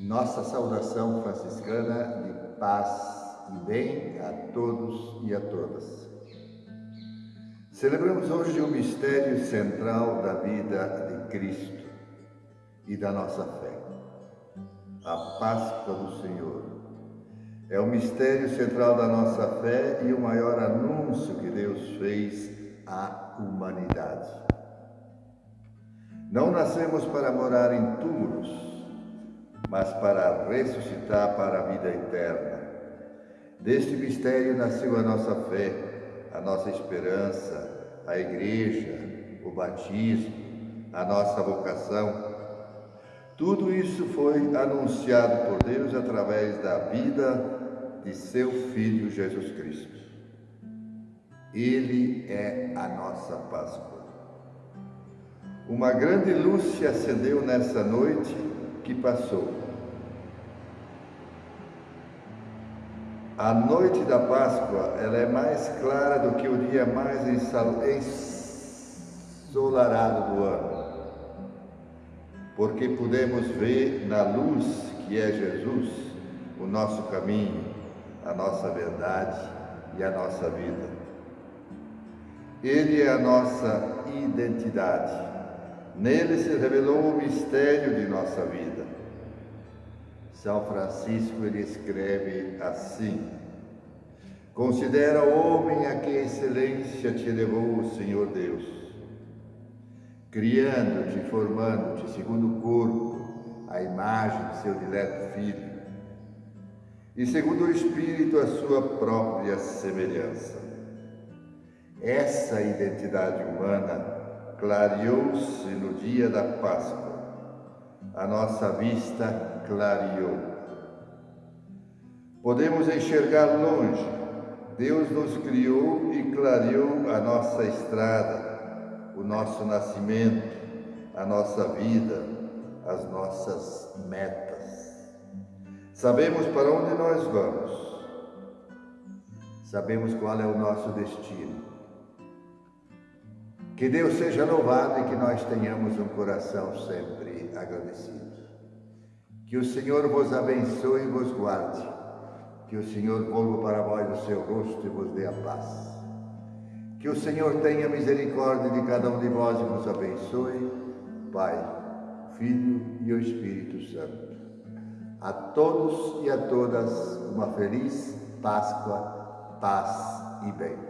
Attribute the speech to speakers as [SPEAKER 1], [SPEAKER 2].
[SPEAKER 1] Nossa saudação franciscana de paz e bem a todos e a todas. Celebramos hoje o mistério central da vida de Cristo e da nossa fé, a Páscoa do Senhor. É o mistério central da nossa fé e o maior anúncio que Deus fez à humanidade. Não nascemos para morar em túmulos, mas para ressuscitar para a vida eterna. Deste mistério nasceu a nossa fé, a nossa esperança, a igreja, o batismo, a nossa vocação. Tudo isso foi anunciado por Deus através da vida de seu Filho Jesus Cristo. Ele é a nossa Páscoa. Uma grande luz se acendeu nessa noite que passou. A noite da Páscoa ela é mais clara do que o dia mais ensolarado do ano, porque podemos ver na luz que é Jesus o nosso caminho, a nossa verdade e a nossa vida. Ele é a nossa identidade. Nele se revelou o mistério de nossa vida. São Francisco ele escreve assim: Considera o homem a que excelência te levou o Senhor Deus, criando-te, formando-te segundo o corpo, a imagem de seu dileto filho, e segundo o Espírito a sua própria semelhança. Essa identidade humana clareou-se no dia da Páscoa. A nossa vista clareou. Podemos enxergar longe. Deus nos criou e clareou a nossa estrada, o nosso nascimento, a nossa vida, as nossas metas. Sabemos para onde nós vamos. Sabemos qual é o nosso destino. Que Deus seja louvado e que nós tenhamos um coração sempre agradecido. Que o Senhor vos abençoe e vos guarde. Que o Senhor volva para vós o seu rosto e vos dê a paz. Que o Senhor tenha misericórdia de cada um de vós e vos abençoe, Pai, Filho e o Espírito Santo. A todos e a todas uma feliz Páscoa, paz e bem.